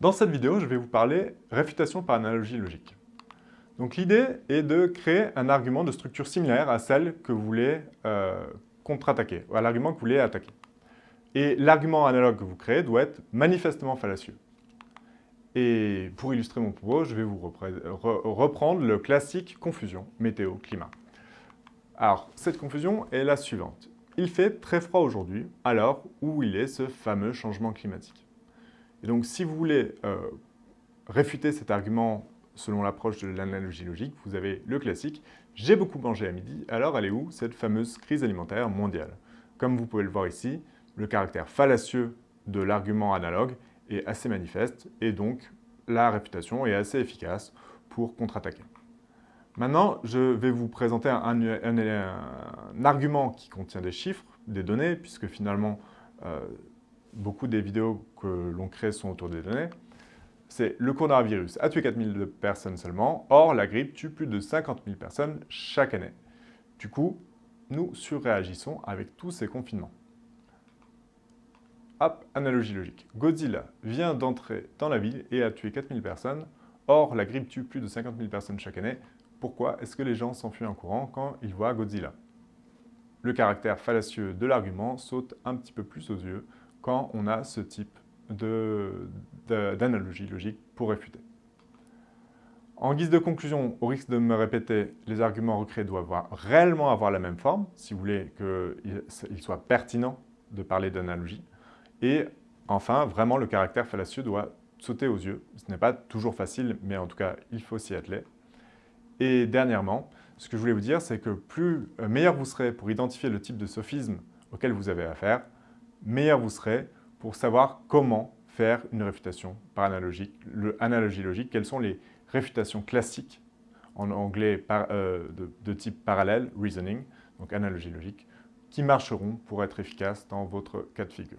Dans cette vidéo, je vais vous parler réfutation par analogie logique. Donc l'idée est de créer un argument de structure similaire à celle que vous voulez euh, contre-attaquer, à l'argument que vous voulez attaquer. Et l'argument analogue que vous créez doit être manifestement fallacieux. Et pour illustrer mon propos, je vais vous reprendre le classique confusion météo-climat. Alors, cette confusion est la suivante. Il fait très froid aujourd'hui, alors où il est ce fameux changement climatique. Et donc, si vous voulez euh, réfuter cet argument selon l'approche de l'analogie logique, vous avez le classique « j'ai beaucoup mangé à midi, alors elle est où cette fameuse crise alimentaire mondiale ?» Comme vous pouvez le voir ici, le caractère fallacieux de l'argument analogue est assez manifeste et donc la réfutation est assez efficace pour contre-attaquer. Maintenant, je vais vous présenter un, argument qui contient des chiffres, des données, puisque finalement, euh, beaucoup des vidéos que l'on crée sont autour des données. C'est le coronavirus a tué 4000 personnes seulement, or la grippe tue plus de 50 000 personnes chaque année. Du coup, nous surréagissons avec tous ces confinements. Hop, analogie logique. Godzilla vient d'entrer dans la ville et a tué 4000 personnes, or la grippe tue plus de 50 000 personnes chaque année. Pourquoi est-ce que les gens s'enfuient en courant quand ils voient Godzilla? Le caractère fallacieux de l'argument saute un petit peu plus aux yeux on a ce type d'analogie logique pour réfuter. En guise de conclusion, au risque de me répéter, les arguments recréés doivent réellement avoir la même forme, si vous voulez qu'il soit pertinent de parler d'analogie. Et enfin, vraiment, le caractère fallacieux doit sauter aux yeux. Ce n'est pas toujours facile, mais en tout cas, il faut s'y atteler. Et dernièrement, ce que je voulais vous dire, c'est que plus euh, meilleur vous serez pour identifier le type de sophisme auquel vous avez affaire, meilleur vous serez pour savoir comment faire une réfutation par analogie, le, analogie logique, quelles sont les réfutations classiques en anglais euh, de, de, type parallèle, reasoning, donc analogie logique, qui marcheront pour être efficaces dans votre cas de figure?